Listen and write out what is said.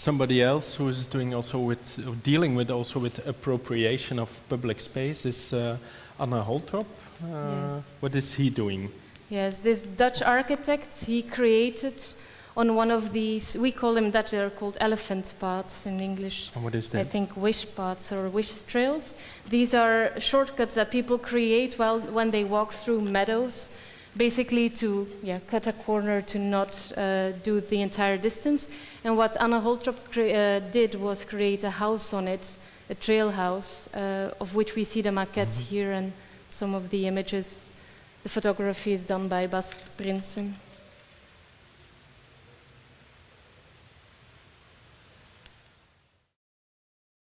Somebody else who is doing also with dealing with also with appropriation of public space is uh, Anne Holtrop. Uh, Yes. What is he doing? Yes, this Dutch architect, he created on one of these, we call them Dutch, they're called elephant paths in English. And what is that? I think wish paths or wish trails. These are shortcuts that people create while when they walk through meadows, basically to yeah, cut a corner to not uh, do the entire distance. And what Anne Holtrop uh, did was create a house on it, a trail house, uh, of which we see the maquette here and some of the images. The photography is done by Bas Princen.